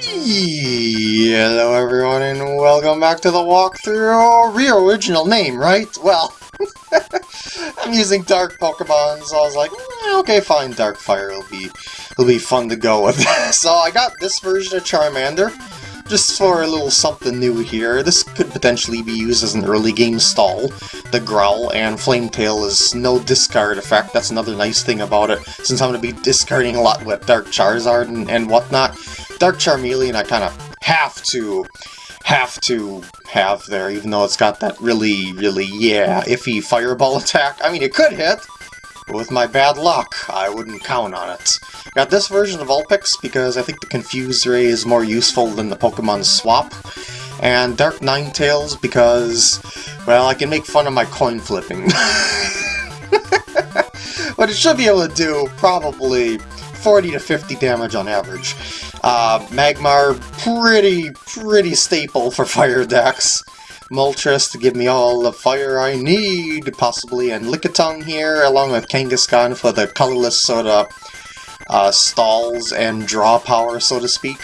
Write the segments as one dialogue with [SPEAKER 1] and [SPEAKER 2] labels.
[SPEAKER 1] Hello everyone and welcome back to the walkthrough. Real original name, right? Well, I'm using dark Pokemon, so I was like, eh, okay, fine, Dark Fire will be, will be fun to go with. so I got this version of Charmander, just for a little something new here. This could potentially be used as an early game stall. The Growl and Flametail is no discard effect, that's another nice thing about it, since I'm going to be discarding a lot with Dark Charizard and, and whatnot. Dark Charmeleon I kind of have to have to have there, even though it's got that really, really, yeah, iffy fireball attack. I mean, it could hit, but with my bad luck, I wouldn't count on it. Got this version of Vulpix because I think the Confuse Ray is more useful than the Pokemon Swap. And Dark Ninetales because, well, I can make fun of my coin flipping. but it should be able to do probably 40 to 50 damage on average. Uh, Magmar, pretty, pretty staple for fire decks. Moltres to give me all the fire I need, possibly, and Lickitung here, along with Kangaskhan for the colorless sort of uh, stalls and draw power, so to speak.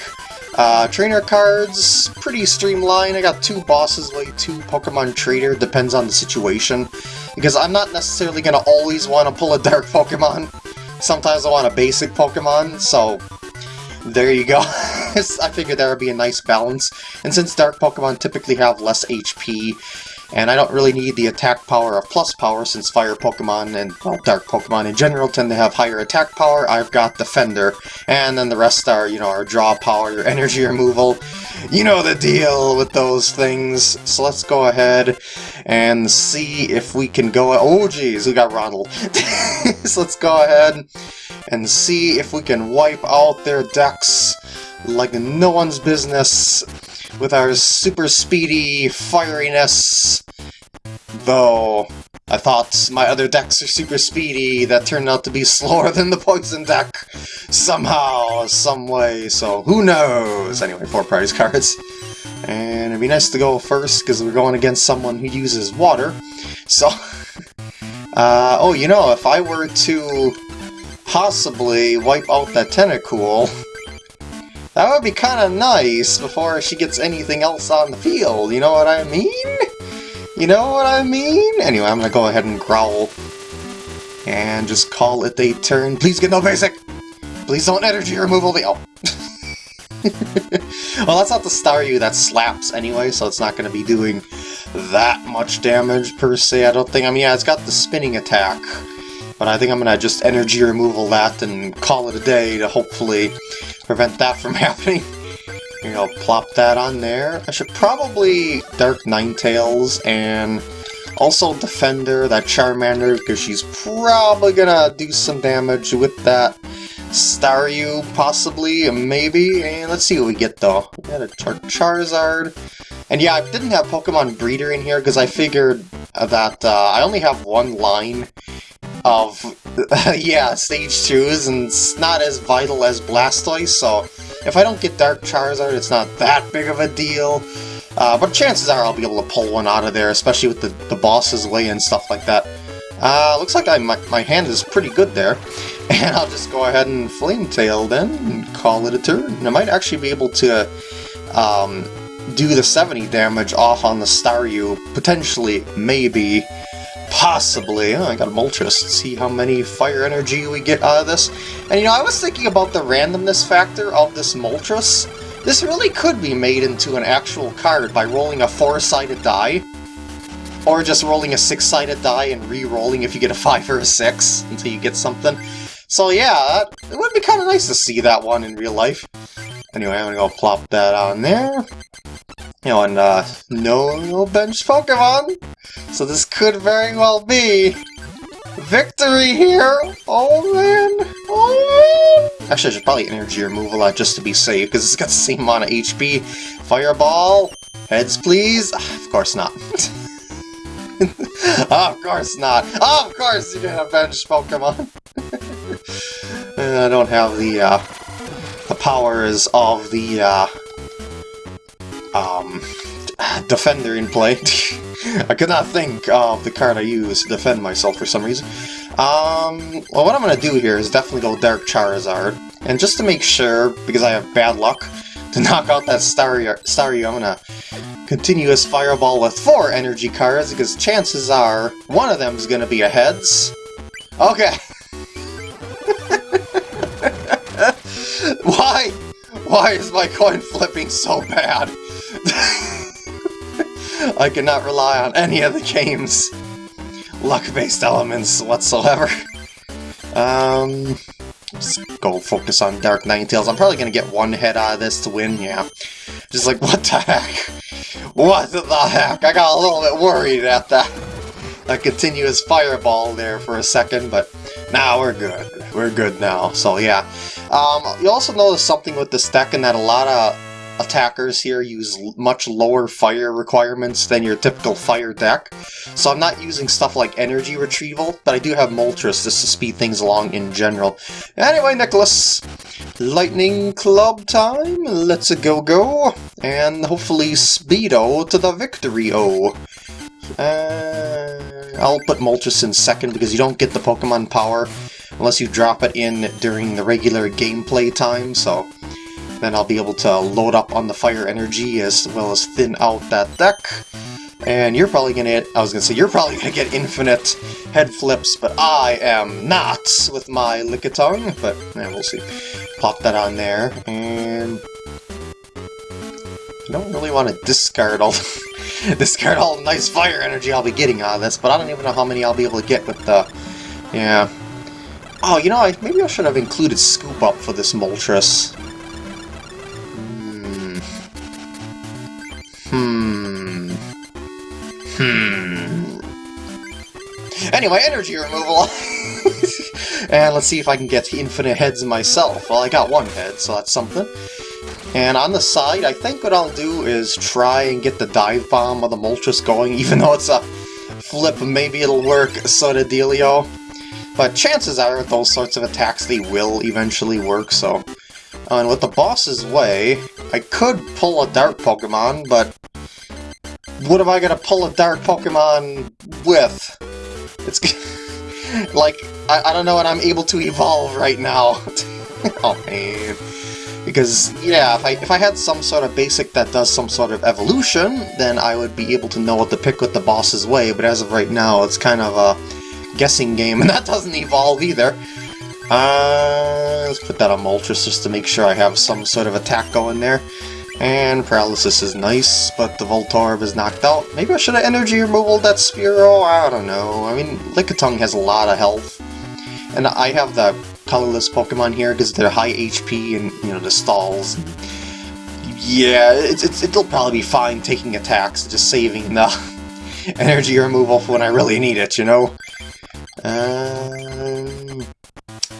[SPEAKER 1] Uh, trainer cards, pretty streamlined. I got two bosses, like two Pokemon Trader, depends on the situation. Because I'm not necessarily going to always want to pull a Dark Pokemon. Sometimes I want a basic Pokemon, so there you go. I figured that would be a nice balance. And since Dark Pokemon typically have less HP, and I don't really need the attack power of plus power since fire Pokemon and well, dark Pokemon in general tend to have higher attack power, I've got Defender. And then the rest are, you know, our draw power, your energy removal. You know the deal with those things. So let's go ahead and see if we can go... Oh geez, we got Ronald. so let's go ahead and see if we can wipe out their decks like no one's business with our super speedy fieriness. Though, I thought my other decks are super speedy, that turned out to be slower than the poison deck somehow, some way, so who knows? Anyway, four prize cards. And it'd be nice to go first, because we're going against someone who uses water. So, uh, oh, you know, if I were to possibly wipe out that Tentacool, that would be kind of nice before she gets anything else on the field, you know what I mean? You know what I mean? Anyway, I'm gonna go ahead and growl. And just call it a turn. Please get no basic! Please don't energy removal the- oh. well, that's not the Staryu that slaps anyway, so it's not to be doing that much damage per se, I don't think. I mean, yeah, it's got the spinning attack, but I think I'm going to just energy removal that and call it a day to hopefully prevent that from happening. You know, plop that on there. I should probably Dark Ninetales and also Defender, that Charmander, because she's probably gonna do some damage with that Staryu, possibly, maybe. And let's see what we get, though. We got a Char Charizard. And yeah, I didn't have Pokemon Breeder in here because I figured that uh, I only have one line of, yeah, Stage 2s, and it's not as vital as Blastoise, so if I don't get Dark Charizard, it's not that big of a deal. Uh, but chances are I'll be able to pull one out of there, especially with the, the boss's way and stuff like that. Uh, looks like I, my, my hand is pretty good there. And I'll just go ahead and Flame Tail then, and call it a turn. I might actually be able to um, do the 70 damage off on the Staryu, potentially, maybe, possibly. Oh, I got a Moltres, see how many fire energy we get out of this. And you know, I was thinking about the randomness factor of this Moltres. This really could be made into an actual card by rolling a four-sided die, or just rolling a six-sided die and re-rolling if you get a five or a six until you get something. So yeah, it would be kind of nice to see that one in real life. Anyway, I'm gonna go plop that on there. You know, and uh, no, no bench Pokemon! So this could very well be victory here! Oh man! Oh man! Actually, I should probably energy remove a lot just to be safe, because it's got the same amount of HP. Fireball! Heads, please! Ah, of course not. oh, of course not. Oh, of course you a bench Pokemon. I don't have the uh, the powers of the uh, um, defender in play. I could not think of the card I use to defend myself for some reason. Um, well, what I'm going to do here is definitely go Dark Charizard. And just to make sure, because I have bad luck, To knock out that Starry I'm gonna continuous fireball with four energy cards, because chances are one of them is gonna be a heads. Okay. Why? Why is my coin flipping so bad? I cannot rely on any of the game's luck-based elements whatsoever. Um, let's go focus on Dark Ninetales. I'm probably gonna get one head out of this to win, yeah. Just like, what the heck? What the heck? I got a little bit worried at that. That continuous fireball there for a second, but now nah, we're good. We're good now, so yeah. Um, you also notice something with this deck in that a lot of attackers here use much lower fire requirements than your typical fire deck. So I'm not using stuff like energy retrieval, but I do have Moltres just to speed things along in general. Anyway, Nicholas, Lightning Club time, let's go go, and hopefully Speedo to the victory-o. Uh, I'll put Moltres in second because you don't get the Pokemon power unless you drop it in during the regular gameplay time, so then I'll be able to load up on the fire energy as well as thin out that deck. And you're probably gonna I was gonna say, you're probably gonna get infinite head flips, but I am not with my Lickitung, but yeah, we'll see. Pop that on there, and I don't really want to discard all discard all the nice fire energy I'll be getting out of this, but I don't even know how many I'll be able to get with the, yeah. Oh, you know, I, maybe I should have included Scoop Up for this Moltres. Hmm. Anyway, energy removal! and let's see if I can get infinite heads myself. Well, I got one head, so that's something. And on the side, I think what I'll do is try and get the dive bomb of the Moltres going, even though it's a flip, maybe it'll work, sort of dealio. But chances are, with those sorts of attacks, they will eventually work, so... And with the boss's way, I could pull a Dark Pokemon, but what am I gonna pull a dark Pokemon with? It's like, I, I don't know, what I'm able to evolve right now. oh man. Because, yeah, if I, if I had some sort of basic that does some sort of evolution, then I would be able to know what to pick with the boss's way, but as of right now, it's kind of a guessing game, and that doesn't evolve either. Uh, let's put that on Moltres just to make sure I have some sort of attack going there. And Paralysis is nice, but the Voltorb is knocked out. Maybe I should have energy removal that Spearow? I don't know. I mean, Lickitung has a lot of health. And I have the colorless Pokemon here because they're high HP and, you know, the stalls. Yeah, it's, it's, it'll probably be fine taking attacks, just saving the energy removal for when I really need it, you know? Um,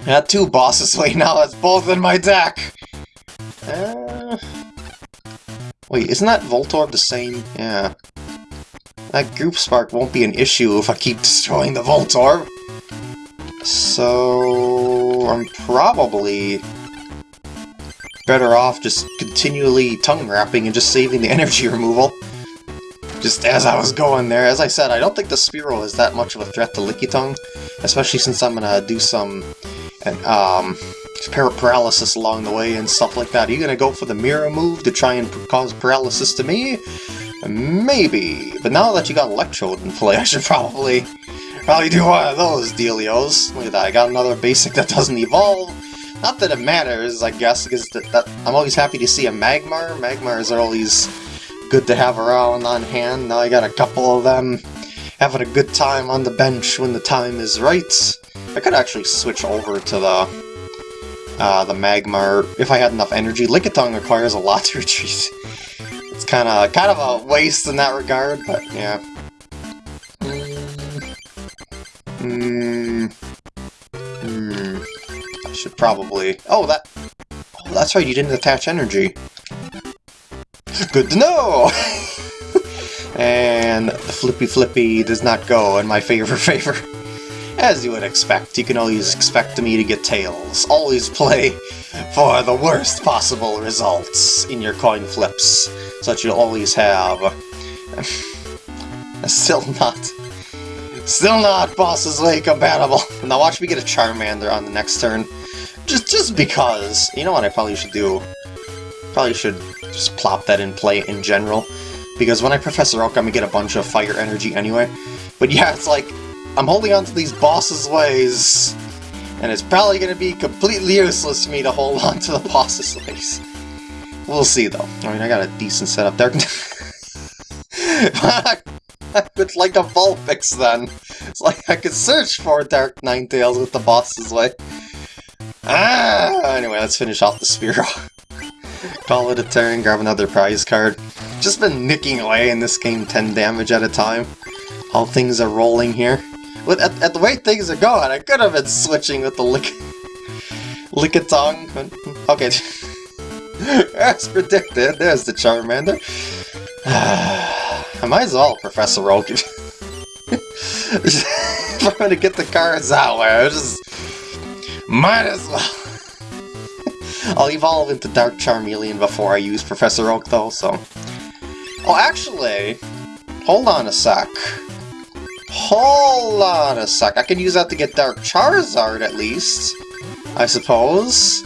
[SPEAKER 1] I got two bosses right now, that's both in my deck! Uh, Wait, isn't that Voltorb the same? Yeah. That Group Spark won't be an issue if I keep destroying the Voltorb. So... I'm probably better off just continually tongue wrapping and just saving the energy removal. Just as I was going there. As I said, I don't think the Spearow is that much of a threat to Lickitung, especially since I'm gonna do some um, paralysis along the way and stuff like that. Are you going to go for the mirror move to try and cause paralysis to me? Maybe. But now that you got Electrode in play, I should probably probably do one of those dealios. Look at that, I got another basic that doesn't evolve. Not that it matters, I guess, because that, that, I'm always happy to see a Magmar. Magmars are always good to have around on hand. Now I got a couple of them having a good time on the bench when the time is right. I could actually switch over to the uh, the Magmar, if I had enough energy. Lickitung requires a lot to retreat. It's kind of kind of a waste in that regard, but yeah. Hmm. Hmm. I should probably... Oh, that... Oh, that's right, you didn't attach energy. Good to know! and the Flippy Flippy does not go in my favor favor. As you would expect, you can always expect me to get tails. Always play for the worst possible results in your coin flips, so that you'll always have... still not... Still not Boss's Way compatible. Now watch me get a Charmander on the next turn. Just just because. You know what I probably should do? Probably should just plop that in play in general. Because when I Professor Oak, I'm gonna get a bunch of fire energy anyway. But yeah, it's like, I'm holding on to these bosses' ways, and it's probably gonna be completely useless to me to hold on to the boss's ways. We'll see, though. I mean, I got a decent setup there. it's like a Vulpix, then. It's like I could search for Dark Ninetales with the boss's way. Ah! Anyway, let's finish off the Spearow. Call it a turn, grab another prize card. Just been nicking away in this game 10 damage at a time. All things are rolling here. With, at, at the way things are going, I could have been switching with the lick... Lickitung. Okay. As predicted, there's the Charmander. I might as well, Professor Oak. I'm gonna get the cards out, I just might as well. I'll evolve into Dark Charmeleon before I use Professor Oak, though, so... Oh, actually, hold on a sec. Hold on a sec. I can use that to get Dark Charizard, at least. I suppose.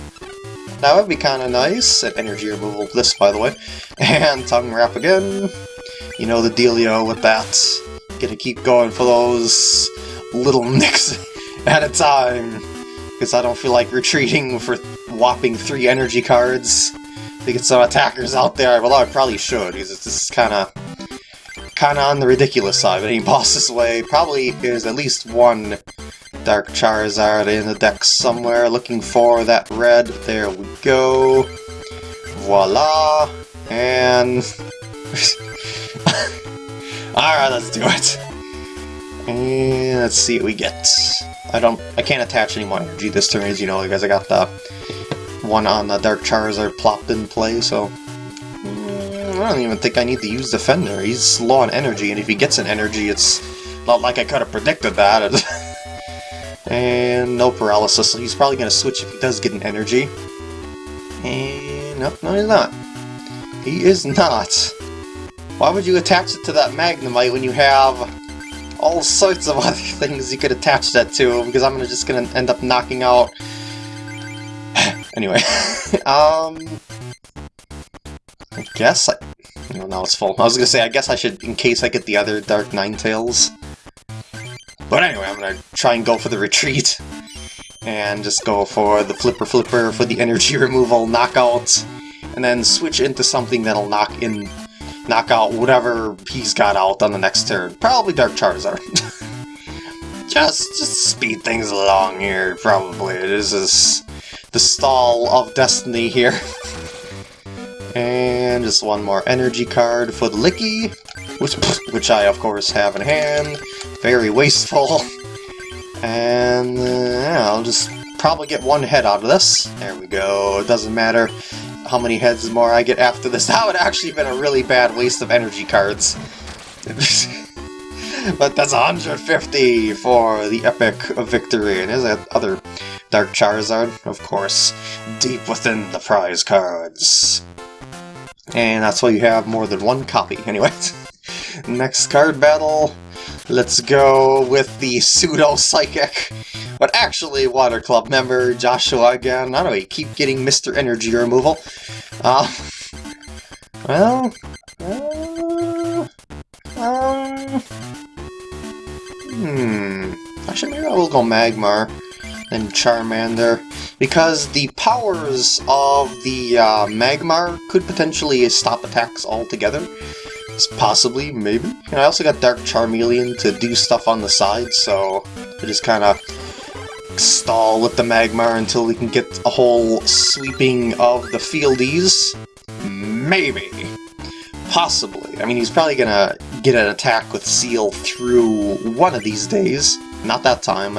[SPEAKER 1] That would be kind of nice. Energy removal this, by the way. And Tongue Wrap again. You know the dealio with that. Gonna keep going for those little nicks at a time. Because I don't feel like retreating for whopping three energy cards to get some attackers out there. Well, I probably should, because it's just kind of kind of on the ridiculous side. But any boss's way, probably there's at least one Dark Charizard in the deck somewhere looking for that red. There we go. Voila! And... Alright, let's do it. And let's see what we get. I don't... I can't attach any more energy this turn, as you know, because I got the one on the Dark Charizard plopped in play, so... I don't even think I need to use Defender. He's low on energy, and if he gets an energy, it's not like I could have predicted that. and no paralysis, so he's probably going to switch if he does get an energy. And no, no he's not. He is not. Why would you attach it to that Magnemite when you have all sorts of other things you could attach that to? Because I'm just going to end up knocking out Anyway, um... Guess I... No, now it's full. I was gonna say, I guess I should, in case I get the other Dark Ninetales. But anyway, I'm gonna try and go for the retreat. And just go for the Flipper Flipper for the energy removal knockout. And then switch into something that'll knock in... Knock out whatever he's got out on the next turn. Probably Dark Charizard. just, just speed things along here, probably. This is the stall of destiny here. and just one more energy card for the Licky, which, which I of course have in hand. Very wasteful. And uh, yeah, I'll just probably get one head out of this. There we go. It doesn't matter how many heads more I get after this. That would actually been a really bad waste of energy cards. but that's 150 for the epic victory. And there's that other Dark Charizard, of course, deep within the prize cards. And that's why you have more than one copy. Anyway, next card battle, let's go with the Pseudo-Psychic, but actually Water Club member Joshua again. I don't know, you keep getting Mr. Energy removal. Uh, well, uh, um, hmm, actually maybe I will go Magmar and Charmander, because the powers of the uh, Magmar could potentially stop attacks altogether. Possibly, maybe. And I also got Dark Charmeleon to do stuff on the side, so I just kind of stall with the Magmar until we can get a whole sweeping of the fieldies. Maybe. Possibly. I mean, he's probably gonna get an attack with Seel through one of these days. Not that time,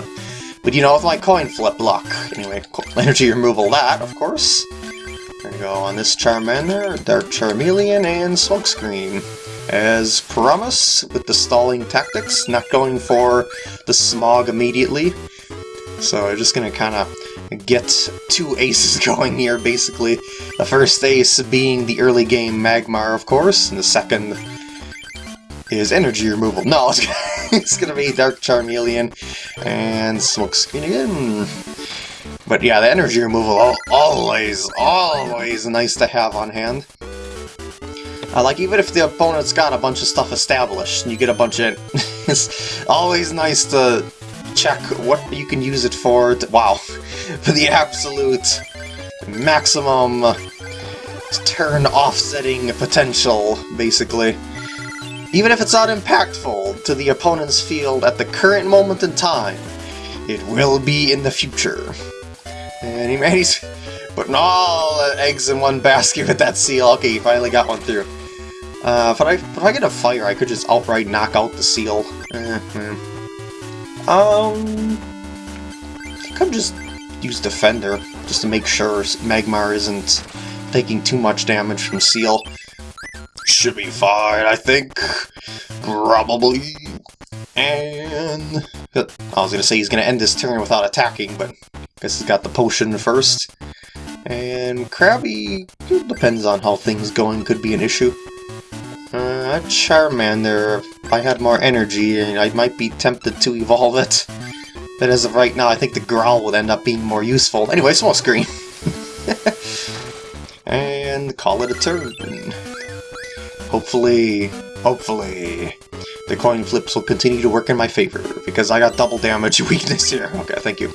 [SPEAKER 1] but you know, with my coin flip luck. Anyway, energy removal that, of course. There we go on this Charmander, Dark Charmeleon, and Smokescreen. As promised, with the stalling tactics, not going for the smog immediately. So we're just gonna kind of get two aces going here, basically. The first ace being the early game Magmar, of course, and the second is energy removal. No, it's, it's gonna be Dark Charmeleon and Smokescreen again. But yeah, the energy removal, always, always nice to have on hand. Uh, like, even if the opponent's got a bunch of stuff established, and you get a bunch of... it's always nice to check what you can use it for. To, wow, for the absolute maximum turn offsetting potential, basically. Even if it's not impactful to the opponent's field at the current moment in time, it will be in the future. And he, man, he's putting all the eggs in one basket with that Seel. Okay, he finally got one through. Uh, if I, if I get a fire, I could just outright knock out the Seel. Eh, Um, I I'm just use Defender, just to make sure Magmar isn't taking too much damage from Seel. Should be fine, I think. Probably. And... I was gonna say he's gonna end this turn without attacking, but I guess he's got the potion first. And Krabby, depends on how things going, could be an issue. Uh, Charmander, if I had more energy, and I might be tempted to evolve it. But as of right now, I think the Growl would end up being more useful. Anyway, Smokescreen. and call it a turn. Hopefully, hopefully, the coin flips will continue to work in my favor, because I got double damage weakness here. Okay, thank you.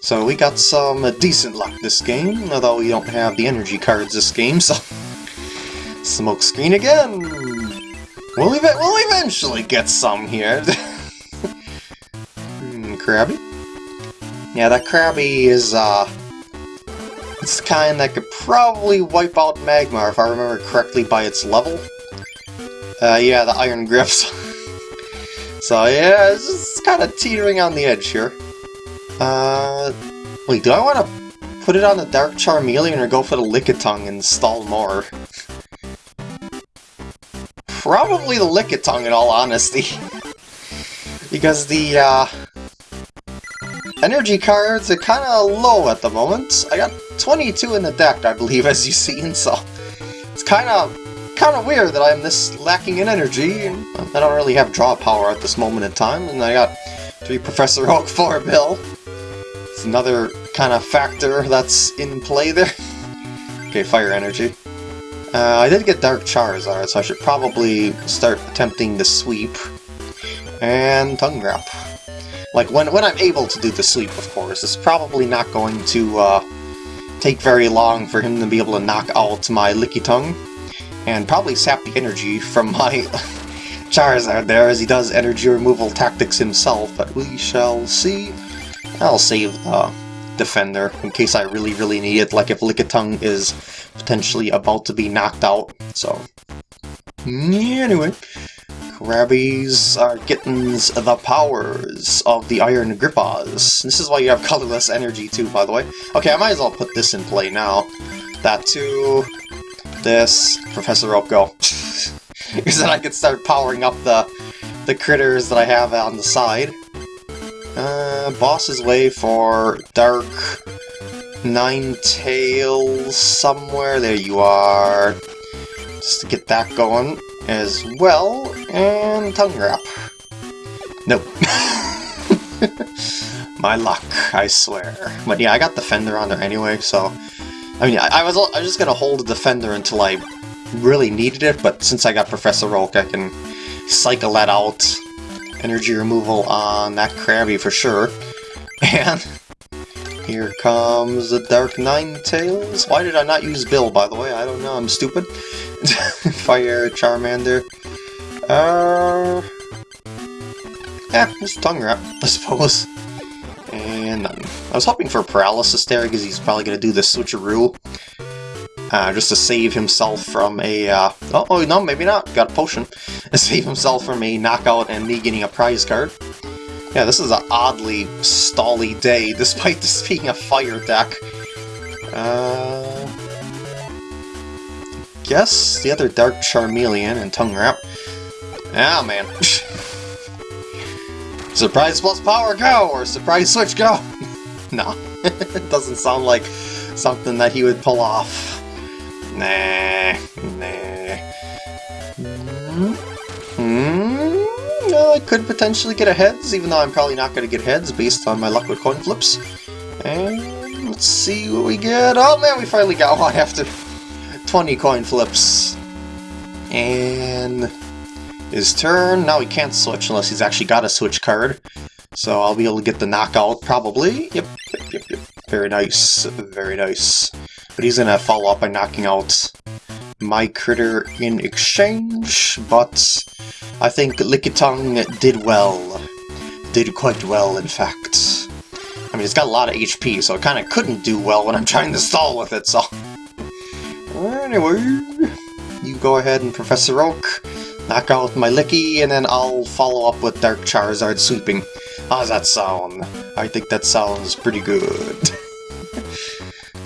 [SPEAKER 1] So we got some decent luck this game, although we don't have the energy cards this game, so... Smoke screen again! We'll, ev we'll eventually get some here. hmm, Krabby? Yeah, that Krabby is, uh... It's the kind that could probably wipe out Magmar, if I remember correctly, by its level. Uh, yeah, the Iron Grips. so yeah, it's just kind of teetering on the edge here. Uh, wait, do I want to put it on the Dark Charmeleon or go for the Lickitung and stall more? Probably the Lickitung in all honesty. because the, uh, energy cards are kind of low at the moment. I got 22 in the deck, I believe, as you've seen, so it's kind of kind of weird that I'm this lacking in energy, I don't really have draw power at this moment in time, and I got three Professor Oak, for a Bill. It's another kind of factor that's in play there. okay, fire energy. Uh, I did get Dark Charizard, so I should probably start attempting the sweep. And Tongue Wrap. Like, when, when I'm able to do the sweep, of course. It's probably not going to uh, take very long for him to be able to knock out my Lickitung and probably sap the energy from my Charizard there, as he does energy removal tactics himself, but we shall see. I'll save the Defender in case I really, really need it, like if Lickitung is potentially about to be knocked out, so... Anyway, Krabbies are getting the powers of the Iron Grippas. This is why you have colorless energy too, by the way. Okay, I might as well put this in play now. That too, this, Professor Oak go. because then I can start powering up the, the critters that I have on the side. Uh, Boss's Way for Dark Ninetales somewhere. There you are. Just to get that going as well. And Tongue Wrap. Nope. My luck, I swear. But yeah, I got the fender on there anyway, so I mean, I, I, was I was just gonna hold the Defender until I really needed it, but since I got Professor Oak, I can cycle that out. Energy removal on that Krabby for sure. And here comes the Dark Ninetales. Why did I not use Bill, by the way? I don't know, I'm stupid. Fire Charmander. Uh... Yeah, just tongue wrap, I suppose. And I was hoping for paralysis there because he's probably going to do the switcheroo. Uh, just to save himself from a... Uh, oh, oh, no, maybe not. Got a potion. To save himself from a knockout and me getting a prize card. Yeah, this is an oddly stally day, despite this being a fire deck. Uh, guess the other Dark Charmeleon and Tongue Wrap. Ah, man. Surprise plus power go! Or surprise switch go! no, it doesn't sound like something that he would pull off. Nah, nah. Mm hmm. Well, I could potentially get a heads, even though I'm probably not going to get heads based on my luck with coin flips. And let's see what we get. Oh man, we finally got one after 20 coin flips. And his turn. Now he can't switch unless he's actually got a switch card. So I'll be able to get the knockout, probably. Yep, yep, yep, yep. Very nice, very nice. But he's gonna follow up by knocking out my critter in exchange, but I think Lickitung did well. Did quite well, in fact. I mean, it's got a lot of HP, so it kind of couldn't do well when I'm trying to stall with it, so... Anyway, you go ahead and Professor Oak, knock out my Licky, and then I'll follow up with Dark Charizard sweeping. How's that sound? I think that sounds pretty good.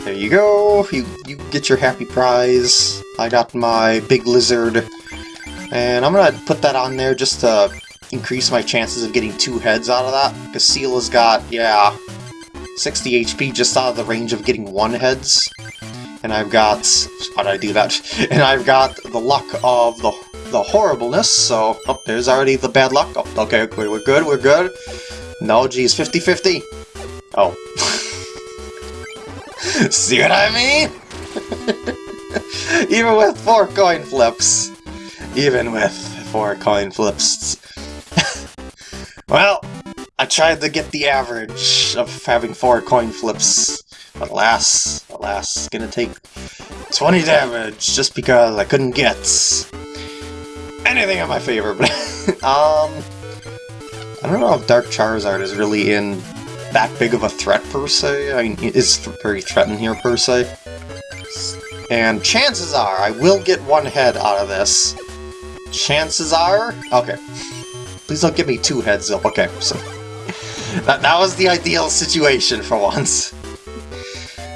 [SPEAKER 1] there you go, you, you get your happy prize. I got my big lizard, and I'm gonna put that on there just to increase my chances of getting two heads out of that, because Seala's got, yeah, 60 HP just out of the range of getting one heads. And I've got... how did I do that? And I've got the luck of the the horribleness, so... Oh, there's already the bad luck. Oh, okay, we're good, we're good. No, geez, 50-50. Oh. See what I mean? Even with four coin flips. Even with four coin flips. well, I tried to get the average of having four coin flips, but alas, alas, gonna take 20 damage just because I couldn't get anything in my favor. But um, I don't know if Dark Charizard is really in that big of a threat per se. I mean, it is very threatened here per se. And chances are I will get one head out of this. Chances are... Okay. Please don't give me two heads. Okay, so... That, that was the ideal situation for once.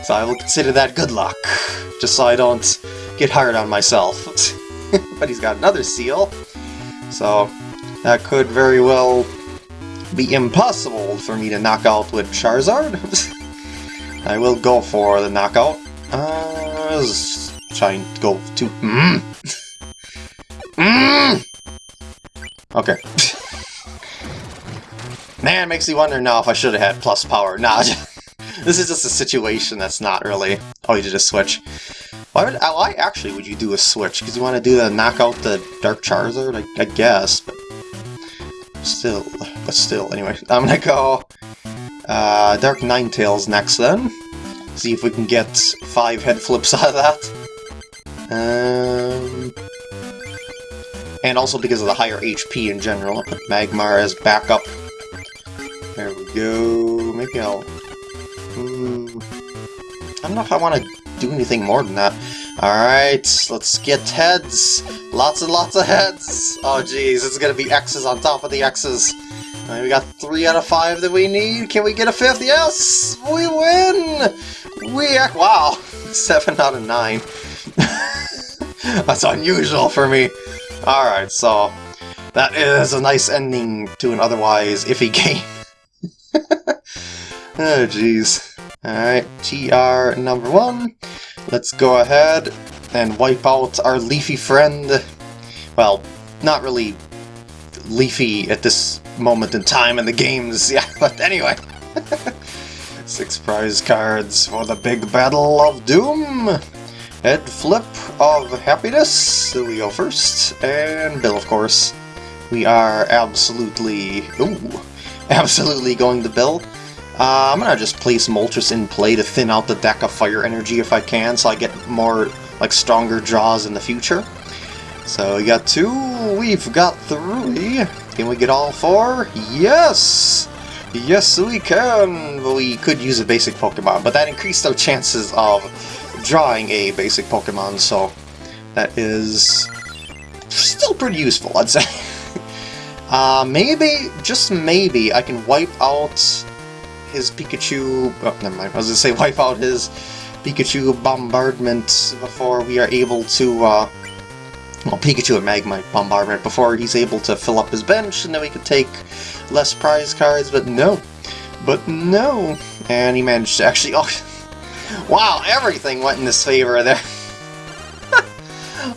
[SPEAKER 1] So I will consider that good luck, just so I don't get hard on myself. but he's got another Seel, so that could very well be impossible for me to knock out with Charizard. I will go for the knockout. Uh, trying to go to... Mm. mm. Okay. Man, makes me wonder now if I should have had plus power. Nah, this is just a situation that's not really... Oh, you did a switch. Why would... Why actually would you do a switch? Because you want to do the knock out the Dark Charizard? I, I guess, but... Still, but still, anyway. I'm gonna go... Uh, Dark Ninetales next then. See if we can get five head flips out of that. Um... And also because of the higher HP in general, I'll Magmar as backup there we go. Maybe I'll... I don't know if I want to do anything more than that. Alright, let's get heads. Lots and lots of heads. Oh jeez, it's gonna be X's on top of the X's. We got three out of five that we need. Can we get a fifth? Yes! We win! We... Wow! Seven out of nine. That's unusual for me. Alright, so... That is a nice ending to an otherwise iffy game. oh, jeez. Alright, TR number one. Let's go ahead and wipe out our leafy friend. Well, not really leafy at this moment in time in the games, yeah, but anyway. Six prize cards for the big battle of doom. Head flip of happiness, so we go first, and Bill, of course. We are absolutely... Ooh, absolutely going to Bill. Uh, I'm gonna just place Moltres in play to thin out the deck of fire energy if I can, so I get more, like, stronger draws in the future. So we got two, we've got three. Can we get all four? Yes! Yes, we can! We could use a basic Pokemon, but that increased our chances of drawing a basic Pokemon, so that is still pretty useful, I'd say. uh, maybe, just maybe, I can wipe out his Pikachu... Oh, never mind. I was going to say wipe out his Pikachu bombardment before we are able to... Uh, well, Pikachu and Magmite bombardment before he's able to fill up his bench, and then we could take less prize cards, but no. But no. And he managed to actually... Oh, wow, everything went in his favor there.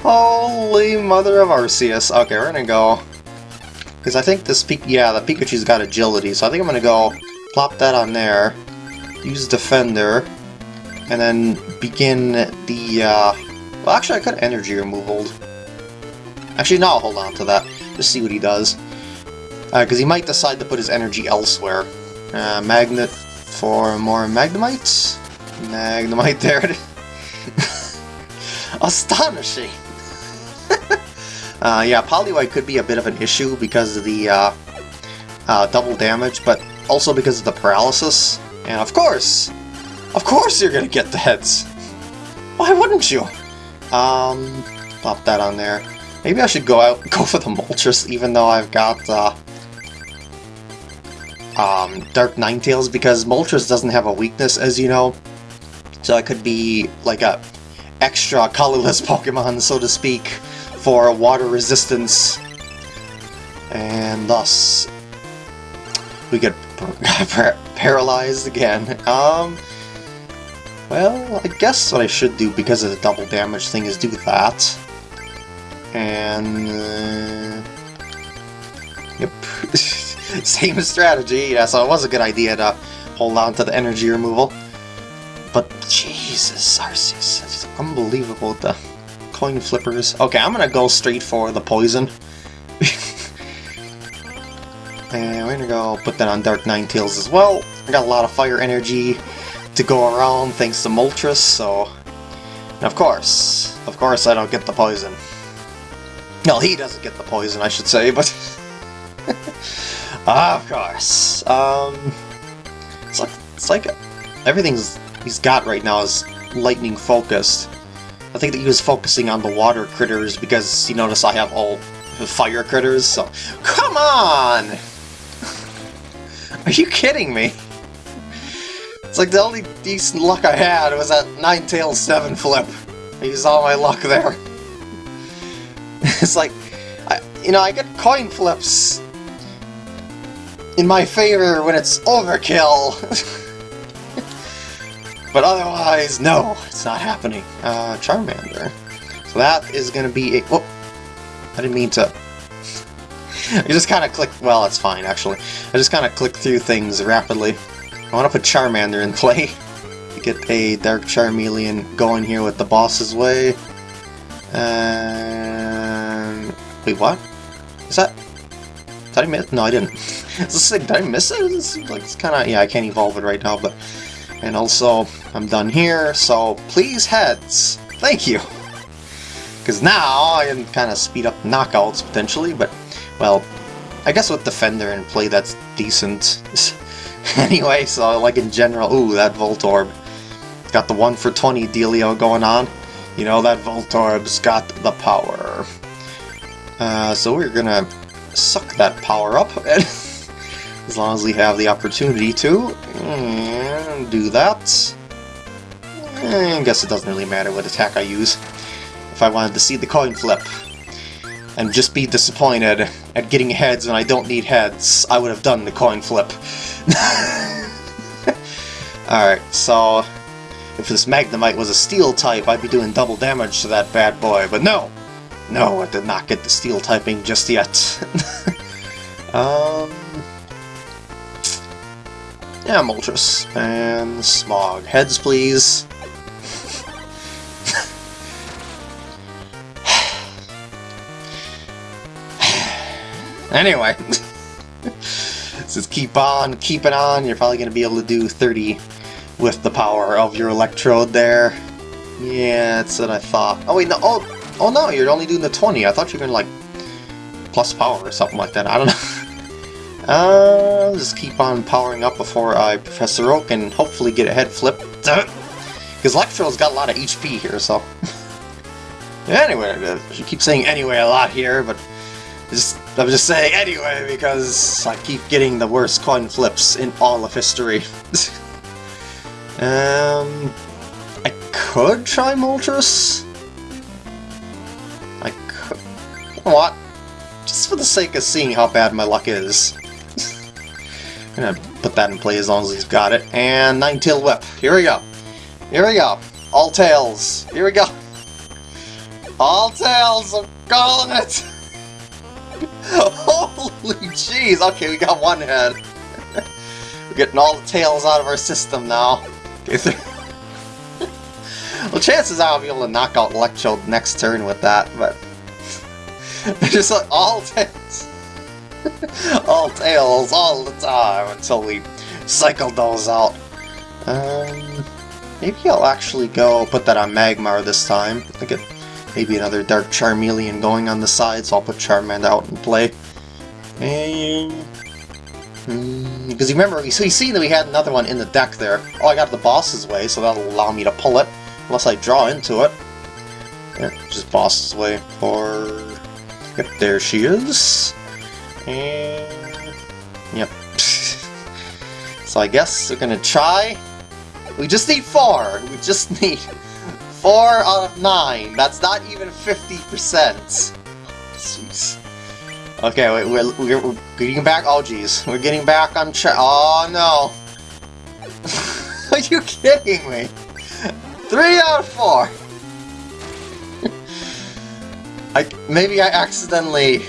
[SPEAKER 1] Holy mother of Arceus. Okay, we're gonna go... Because I think this... Yeah, the Pikachu's got agility, so I think I'm gonna go Plop that on there. Use Defender. and then begin the, uh, well actually I could energy removal. Actually no, I'll hold on to that, just see what he does. Because uh, he might decide to put his energy elsewhere. Uh, magnet for more Magnemite. Magnemite, there it is. Astonishing! uh, yeah, Poliwhirl could be a bit of an issue because of the uh, uh, double damage, but also because of the paralysis. And of course, of course you're gonna get the heads! Why wouldn't you? Um, pop that on there. Maybe I should go out go for the Moltres even though I've got uh, um, Dark Ninetales because Moltres doesn't have a weakness as you know. So it could be like a extra colorless Pokemon, so to speak, for water resistance. And thus, we par paralyzed again. Um, well, I guess what I should do because of the double damage thing is do that. And... Uh, yep. Same strategy, yeah, so it was a good idea to hold on to the energy removal. But Jesus, Arceus, it's unbelievable the coin flippers. Okay, I'm gonna go straight for the poison. and we're gonna go put that on Dark Ninetales as well. I got a lot of fire energy to go around thanks to Moltres, so... And of course, of course I don't get the poison. Well, he doesn't get the poison, I should say, but... of course. Um... It's like, it's like everything's he's got right now is lightning focused. I think that he was focusing on the water critters because you notice I have all the fire critters, so... Come on! Are you kidding me? It's like the only decent luck I had was that Nine Ninetales 7 flip. I used all my luck there. it's like, I, you know, I get coin flips in my favor when it's overkill. But otherwise, no, it's not happening. Uh, Charmander. So that is going to be a... Oh, I didn't mean to... I just kind of click... Well, it's fine, actually. I just kind of click through things rapidly. I want to put Charmander in play. Get a Dark Charmeleon going here with the boss's way. And... Wait, what? Is that... Did I miss? No, I didn't. Did I miss it? Like, it's kind of... Yeah, I can't evolve it right now, but... And also, I'm done here, so please heads. Thank you. Because now I can kind of speed up knockouts potentially, but, well, I guess with Defender and play that's decent. anyway, so like in general, ooh, that Voltorb. Got the 1 for 20 dealio going on. You know, that Voltorb's got the power. Uh, so we're gonna suck that power up, as long as we have the opportunity to. And do that. I guess it doesn't really matter what attack I use. If I wanted to see the coin flip and just be disappointed at getting heads and I don't need heads, I would have done the coin flip. Alright, so if this Magnemite was a steel type, I'd be doing double damage to that bad boy, but no! No, I did not get the steel typing just yet. um, yeah, Moltres. And Smog. Heads, please. Anyway. Just keep on keeping on. You're probably going to be able to do 30 with the power of your Electrode there. Yeah, that's what I thought. Oh, wait, no. Oh, oh no, you're only doing the 20. I thought you were going to, like, plus power or something like that. I don't know. Uh, just keep on powering up before I Professor Oak and hopefully get a head flip. Because Electro's got a lot of HP here, so... anyway, she keeps saying anyway a lot here, but just I'm just saying anyway because I keep getting the worst coin flips in all of history. um, I could try Moltres. I could. You know what? Just for the sake of seeing how bad my luck is. I'm gonna put that in play as long as he's got it. And Ninetale Whip. Here we go. Here we go. All tails. Here we go. All tails. I'm calling it. Holy jeez. Okay, we got one head. We're getting all the tails out of our system now. Well, chances are I'll be able to knock out Electro next turn with that, but... just like all tails. all tails all the time until we cycle those out. Um, maybe I'll actually go put that on Magmar this time. I maybe another Dark Charmeleon going on the side, so I'll put Charmander out in play. And hmm, because you remember, so you see that we had another one in the deck there. Oh, I got the boss's way, so that'll allow me to pull it, unless I draw into it. Yeah, just boss's way for... Yep, there she is. And... Yep. so I guess we're gonna try. We just need four. We just need four out of nine. That's not even 50%. Jeez. Okay, wait, we're, we're, we're getting back. Oh, jeez. We're getting back on track. Oh, no. Are you kidding me? Three out of four. I, maybe I accidentally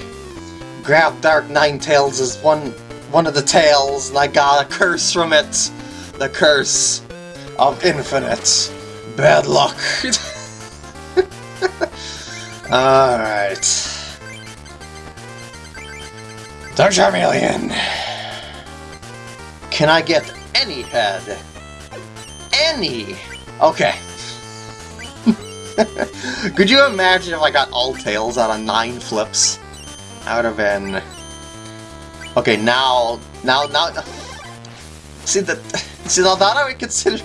[SPEAKER 1] grabbed Dark Ninetales as one one of the tails, and I got a curse from it. The curse of infinite bad luck. Alright. Dark Charmeleon! Can I get any head? Any! Okay. Could you imagine if I got all tails out of nine flips? That would have been... Okay, now... Now, now... See, that... See, now that I would consider...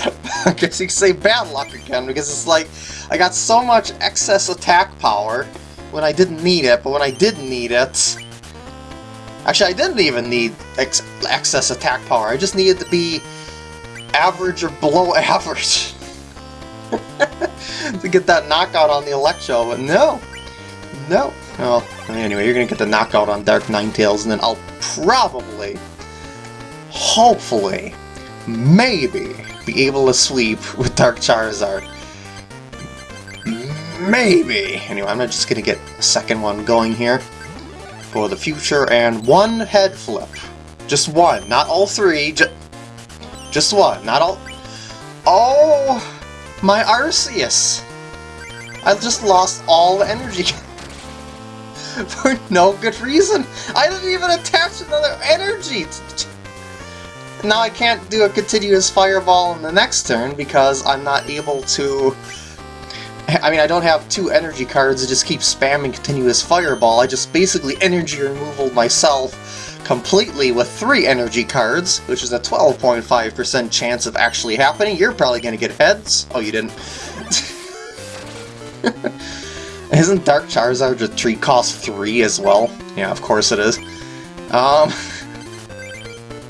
[SPEAKER 1] I guess you could say bad luck again, because it's like... I got so much excess attack power when I didn't need it, but when I did need it... Actually, I didn't even need ex excess attack power. I just needed to be average or below average to get that knockout on the Electro, but no. No. Well, anyway, you're gonna get the knockout on Dark Ninetales, and then I'll probably, hopefully, maybe be able to sweep with Dark Charizard. Maybe! Anyway, I'm just gonna get a second one going here for the future, and one head flip. Just one, not all three, just, just one, not all... Oh, my Arceus! I just lost all the energy for no good reason. I didn't even attach another energy. Now I can't do a continuous fireball in the next turn because I'm not able to I mean, I don't have two energy cards to just keep spamming continuous fireball, I just basically energy removal myself completely with three energy cards, which is a 12.5% chance of actually happening. You're probably going to get heads. Oh, you didn't. Isn't Dark Charizard a tree cost 3 as well? Yeah, of course it is. Um,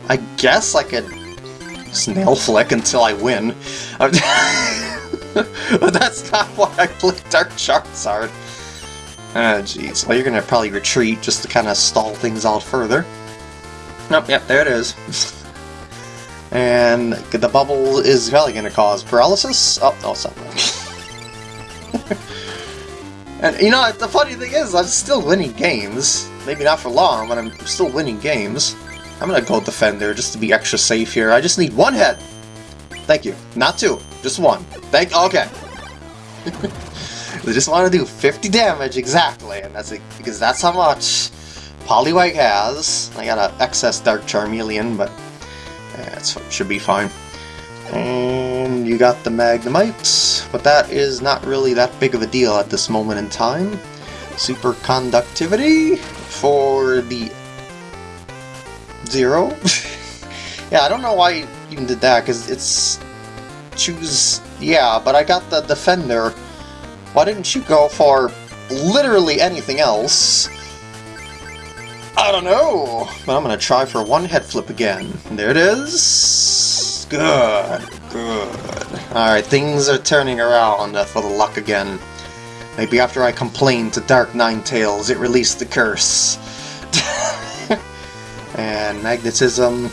[SPEAKER 1] I guess I could nail flick until I win. but that's not why I played Dark Charizard. Ah, oh, jeez. Well, you're gonna probably retreat just to kind of stall things out further. Nope, yep, there it is. and the bubble is probably gonna cause paralysis. Oh, no, something. and you know, the funny thing is, I'm still winning games. Maybe not for long, but I'm still winning games. I'm gonna go Defender just to be extra safe here. I just need one head. Thank you. Not two, just one. Thank. Okay. they just want to do 50 damage exactly, and that's it because that's how much Poliwhirl has. I got an excess Dark Charmeleon, but yeah, should be fine. And you got the Magnemite, but that is not really that big of a deal at this moment in time. Superconductivity for the zero. yeah, I don't know why you even did that, because it's choose... Yeah, but I got the Defender. Why didn't you go for literally anything else? I don't know, but I'm gonna try for one head flip again. There it is. Good, good. Alright, things are turning around uh, for the luck again. Maybe after I complained to Dark Ninetales, it released the curse. and magnetism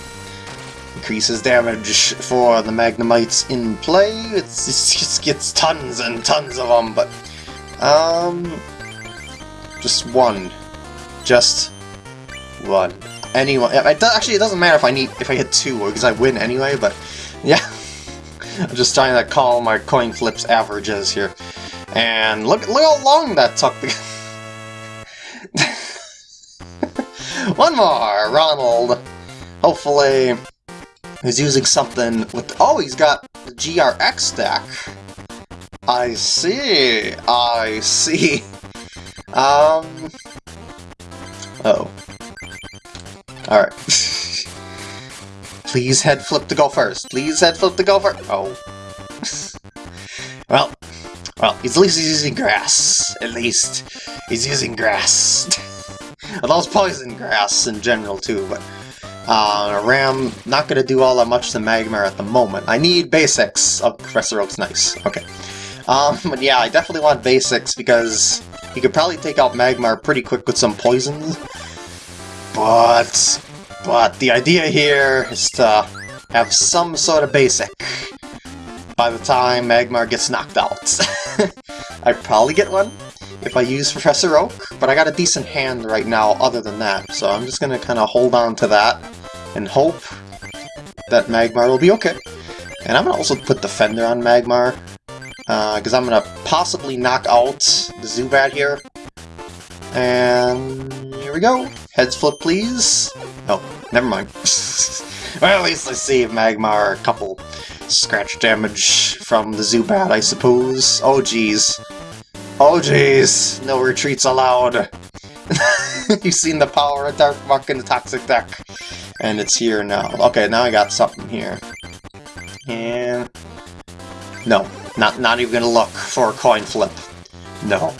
[SPEAKER 1] increases damage for the Magnemites in play. It just gets tons and tons of them, but um, just one, just one. Anyone? It actually, it doesn't matter if I need if I hit two because I win anyway. But yeah, I'm just trying to call my coin flips averages here. And look, look how long that took. One more, Ronald. Hopefully, he's using something with... Oh, he's got the GRX deck. I see. I see. Um. Oh. Alright. Please head flip to go first. Please head flip to go first. Oh. well. Well, at least he's using grass. At least. He's using grass. It's poison grass in general too, but... Uh, Ram, not gonna do all that much to Magmar at the moment. I need basics. Oh, Professor Oak's nice. Okay. Um, but yeah, I definitely want basics because you could probably take out Magmar pretty quick with some poisons. But, but the idea here is to have some sort of basic by the time Magmar gets knocked out. I'd probably get one if I use Professor Oak, but I got a decent hand right now other than that, so I'm just gonna kind of hold on to that and hope that Magmar will be okay. And I'm gonna also put Defender on Magmar, because uh, I'm to possibly knock out the Zubat here. And here we go. Heads flip, please. Oh, never mind. well, at least I saved Magmar a couple scratch damage from the Zubat, I suppose. Oh, jeez. Oh, jeez. No retreats allowed. You've seen the power of Dark Muk in the Toxic deck. And it's here now. Okay, now I got something here. And... No, not, not even gonna look for a coin flip. No.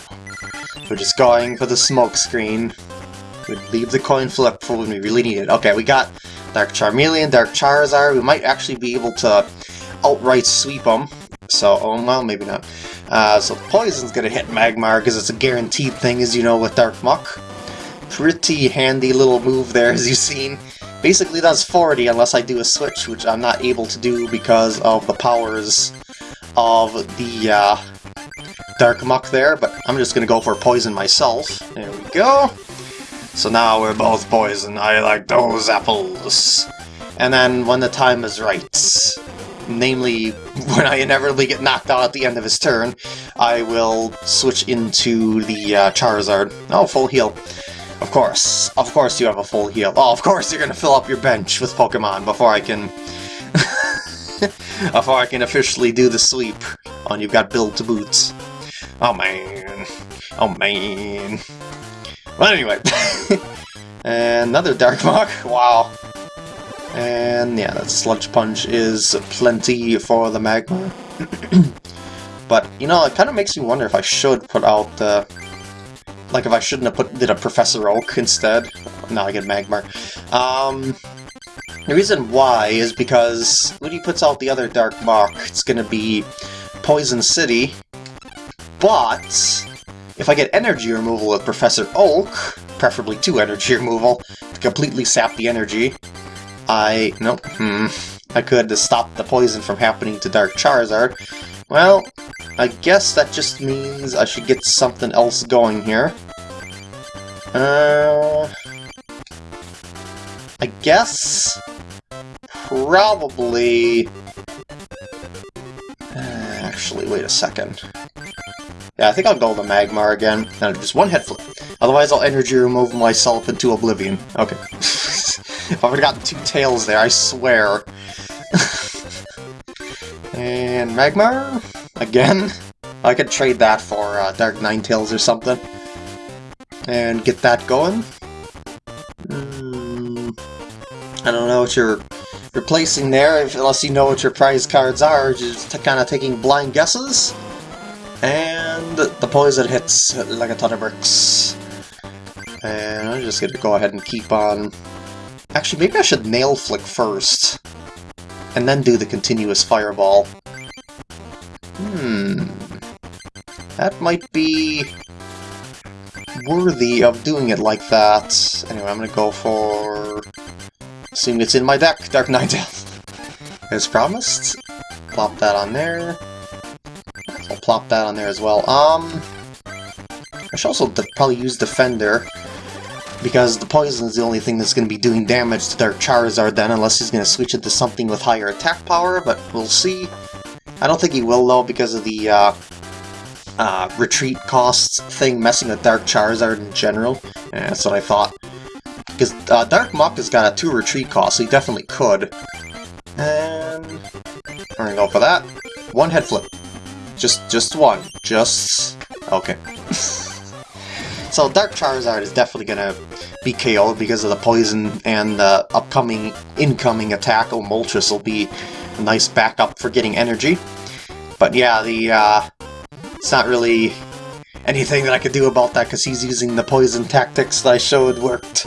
[SPEAKER 1] We're just going for the smoke screen. we leave the coin flip for when we really need it. Okay, we got Dark Charmeleon, Dark Charizard. We might actually be able to outright sweep them. So, oh, well, maybe not. Uh, so Poison's gonna hit Magmar because it's a guaranteed thing, as you know, with Dark Muk. Pretty handy little move there, as you've seen. Basically does 40 unless I do a switch, which I'm not able to do because of the powers of the uh, Dark Muk there, but I'm just gonna go for Poison myself. There we go. So now we're both poison. I like those apples. And then when the time is right, namely when I inevitably get knocked out at the end of his turn, I will switch into the uh, Charizard. Oh, full heal. Of course. Of course you have a full heal. Oh, of course you're gonna fill up your bench with Pokemon before I can before I can officially do the sweep on You've Got Build to Boots. Oh man. Oh man. Well, anyway. Another Dark Muk. Wow. And yeah, that Sludge Punch is plenty for the Magmar. but, you know, it kind of makes me wonder if I should put out the... Like, if I shouldn't have put did a Professor Oak instead. Now I get Magmar. Um, the reason why is because when he puts out the other Dark Muk, it's going to be Poison City, but if I get energy removal with Professor Oak, preferably two energy removal, to completely sap the energy, I... nope, hmm, I could stop the poison from happening to Dark Charizard. Well, I guess that just means I should get something else going here. Uh... I guess probably... Uh, actually, wait a second. Yeah, I think I'll go the Magmar again. Just one head flip. Otherwise, I'll energy remove myself into oblivion. Okay. if I would have gotten two tails there, I swear. and Magmar? Again? I could trade that for uh, Dark Ninetales or something. And get that going. Mm, I don't know what you're replacing there, unless you know what your prize cards are, just kind of taking blind guesses. And the poison hits like a ton of bricks. And I'm just gonna go ahead and keep on... Actually, maybe I should nail flick first. And then do the continuous fireball. Hmm... That might be worthy of doing it like that. Anyway, I'm gonna go for Assume it's in my deck, Dark Ninetales. As promised. Plop that on there. Plop that on there as well. Um, I should also probably use Defender, because the poison is the only thing that's going to be doing damage to Dark Charizard then, unless he's going to switch it to something with higher attack power, but we'll see. I don't think he will though because of the uh, uh, retreat costs thing messing with Dark Charizard in general. Yeah, that's what I thought. Because uh, Dark Muk has got a 2 retreat cost, so he definitely could. And... We're gonna go for that. One head flip. Just, just one. Just... Okay. so Dark Charizard is definitely gonna be KO'd because of the poison and the upcoming, incoming attack. Oh, Moltres will be a nice backup for getting energy. But yeah, the, uh, it's not really anything that I could do about that because he's using the poison tactics that I showed worked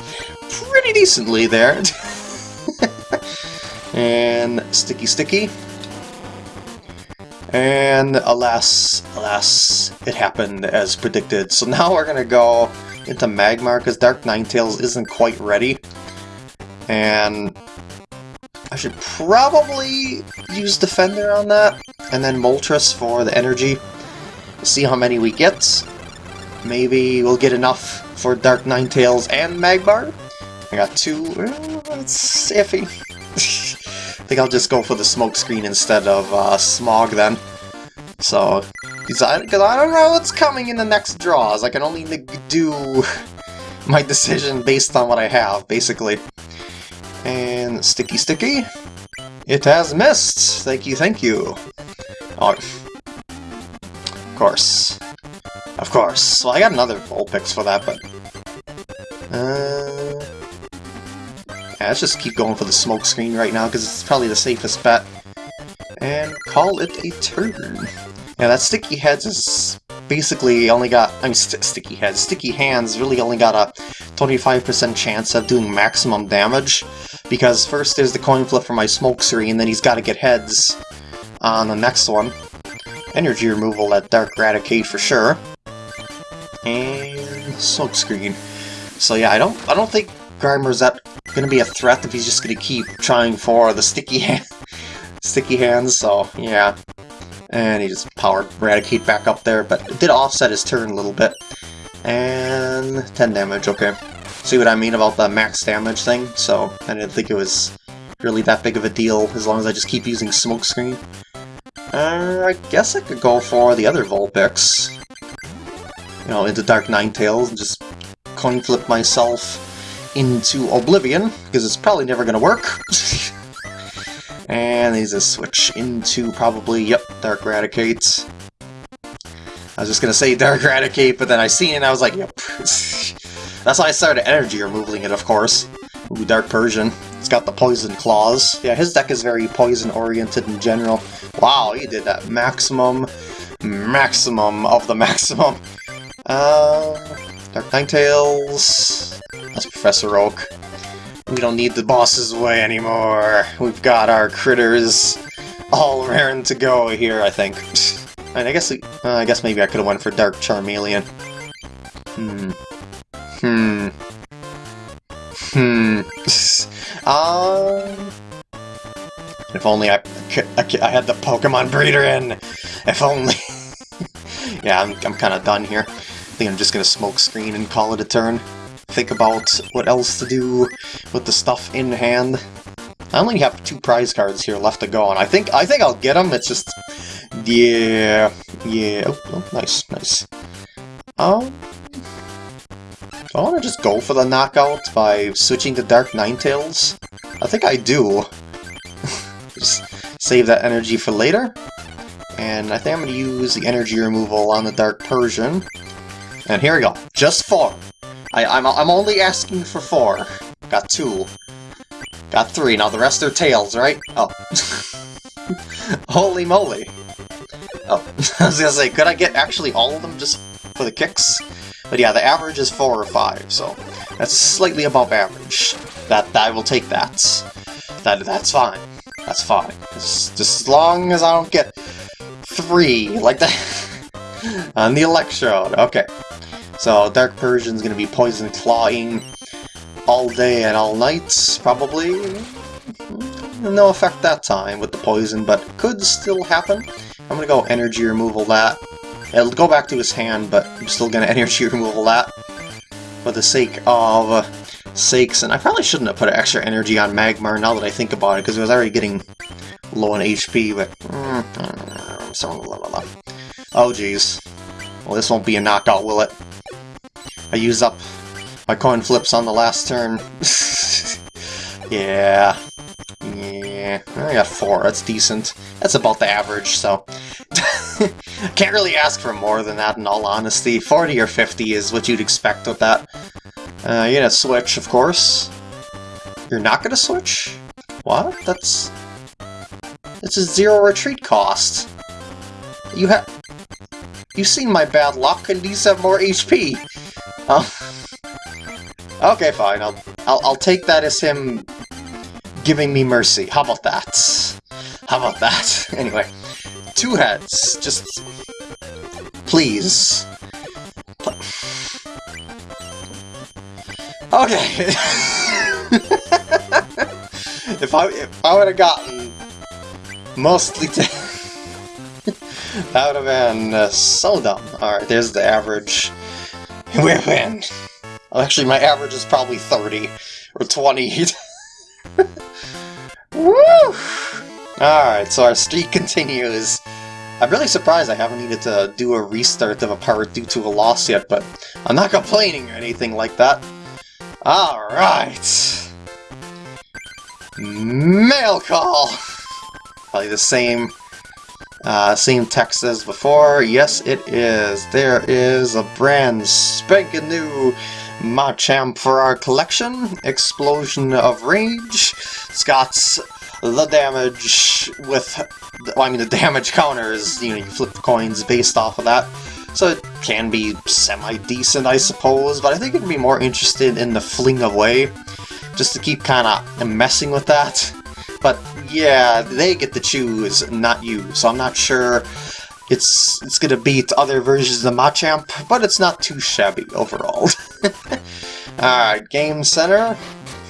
[SPEAKER 1] pretty decently there. and Sticky Sticky. And alas, alas, it happened as predicted. So now we're to go into Magmar because Dark Ninetales isn't quite ready. And I should probably use Defender on that, and then Moltres for the energy. See how many we get. Maybe we'll get enough for Dark Ninetales and Magmar. I got two. That's iffy. I think I'll just go for the smoke screen instead of uh, Smog then. So, because I, I don't know what's coming in the next draws. I can only do my decision based on what I have, basically. And Sticky Sticky. It has missed! Thank you, thank you. Oh, of course. Of course. Well, I got another Vulpix for that, but... Uh... Yeah, let's just keep going for the smoke screen right now, because it's probably the safest bet. And call it a turn. Yeah, that Sticky Heads is basically only got, I mean, st Sticky Heads, Sticky Hands really only got a 25% chance of doing maximum damage, because first there's the coin flip for my Smoke Screen, then he's got to get heads on the next one. Energy removal at Dark Raticate for sure. And Smoke Screen. So yeah, I don't I don't think Grimer's that gonna be a threat if he's just gonna keep trying for the sticky hand sticky hands, so yeah. And he just powered Raticate back up there, but it did offset his turn a little bit. And 10 damage, okay. See what I mean about the max damage thing? So, I didn't think it was really that big of a deal as long as I just keep using Smokescreen. Uh, I guess I could go for the other Vulpix. You know, into Dark Ninetales and just coin flip myself into Oblivion, because it's probably never going to work. and he's a switch into probably, yep, Dark Raticate. I was just going to say Dark Raticate, but then I seen it and I was like, yep. That's why I started energy removing it, of course. Ooh, Dark Persian. It's got the Poison Claws. Yeah, his deck is very poison-oriented in general. Wow, he did that maximum, maximum of the maximum. Uh, Dark Ninetales. That's Professor Oak. We don't need the boss's way anymore. We've got our critters all raring to go here, I think. And I guess uh, I guess maybe I could have went for Dark Charmeleon. Hmm. Hmm. Hmm. um... If only I, I, had the Pokemon Breeder in! If only... yeah, I'm, I'm kind of done here. I think I'm just gonna smoke screen and call it a turn. Think about what else to do with the stuff in hand. I only have two prize cards here left to go, and I think I think I'll get them. It's just, yeah, yeah. Oh, oh nice, nice. Um, I want to just go for the knockout by switching to Dark Ninetales? I think I do. just save that energy for later. And I think I'm going to use the energy removal on the Dark Persian. And here we go. Just four. I, I'm, I'm only asking for four. Got two. Got three. Now the rest are tails, right? Oh. Holy moly. Oh, I was gonna say, could I get actually all of them just for the kicks? But yeah, the average is 4 or 5, so that's slightly above average. That, that I will take that. That That's fine. That's fine. Just, just as long as I don't get 3, like that, on the Electrode. Okay. So, Dark Persian's gonna be Poison Clawing all day and all night, probably. No effect that time with the poison, but could still happen. I'm gonna go energy removal that. It'll go back to his hand, but I'm still gonna energy removal that for the sake of uh, sakes. And I probably shouldn't have put extra energy on Magmar now that I think about it, because it was already getting low on HP, but... Mm, so blah, blah, blah. Oh, jeez. Well, this won't be a knockout, will it? I use up my coin flips on the last turn. yeah. Yeah. I got four. That's decent. That's about the average, so... Can't really ask for more than that, in all honesty. 40 or 50 is what you'd expect with that. Uh, you're gonna switch, of course. You're not gonna switch? What? That's... It's a zero retreat cost. You have... You've seen my bad luck, and these have more HP. Oh. Okay, fine. I'll, I'll I'll take that as him giving me mercy. How about that? How about that? Anyway, two heads. Just please. Okay. if I if I would have gotten mostly that would have been uh, so dumb. Alright, there's the average. Win! Actually, my average is probably 30 or 20. Woo! Alright, so our streak continues. I'm really surprised I haven't needed to do a restart of a part due to a loss yet, but I'm not complaining or anything like that. Alright! Mail call! Probably the same uh, same text as before. Yes, it is. There is a brand spanking new Machamp for our collection. Explosion of Rage. Got the damage with... Well, I mean, the damage counters, you know, you flip coins based off of that. So it can be semi-decent, I suppose, but I think I'd be more interested in the Fling Away, just to keep kind of messing with that. But yeah, they get to choose, not you, so I'm not sure it's it's gonna beat other versions of Machamp, but it's not too shabby overall. Alright, Game Center.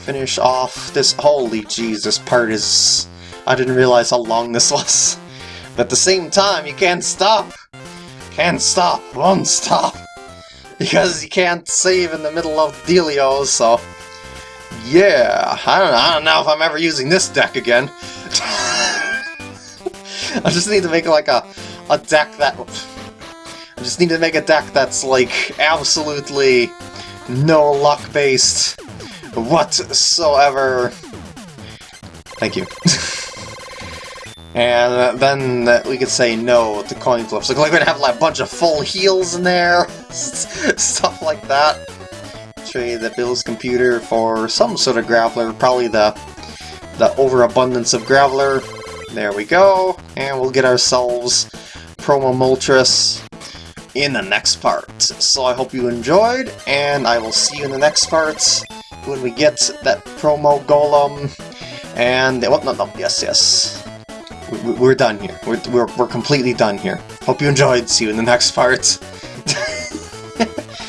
[SPEAKER 1] Finish off this... Holy jeez, this part is... I didn't realize how long this was. But at the same time, you can't stop. Can't stop, won't stop. Because you can't save in the middle of Delio, so... Yeah, I don't, I don't know if I'm ever using this deck again. I just need to make like a, a deck that... I just need to make a deck that's like absolutely no luck based whatsoever. Thank you. and uh, then we could say no to coin flips. Like, we're gonna have like a bunch of full heals in there, stuff like that. Trade the Bill's computer for some sort of Graveler, probably the the overabundance of Graveler. There we go, and we'll get ourselves Promo Moltres in the next part. So I hope you enjoyed, and I will see you in the next part when we get that promo golem. And, well, no, no, yes, yes. We, are done here. We're, we're, we're completely done here. Hope you enjoyed. See you in the next part.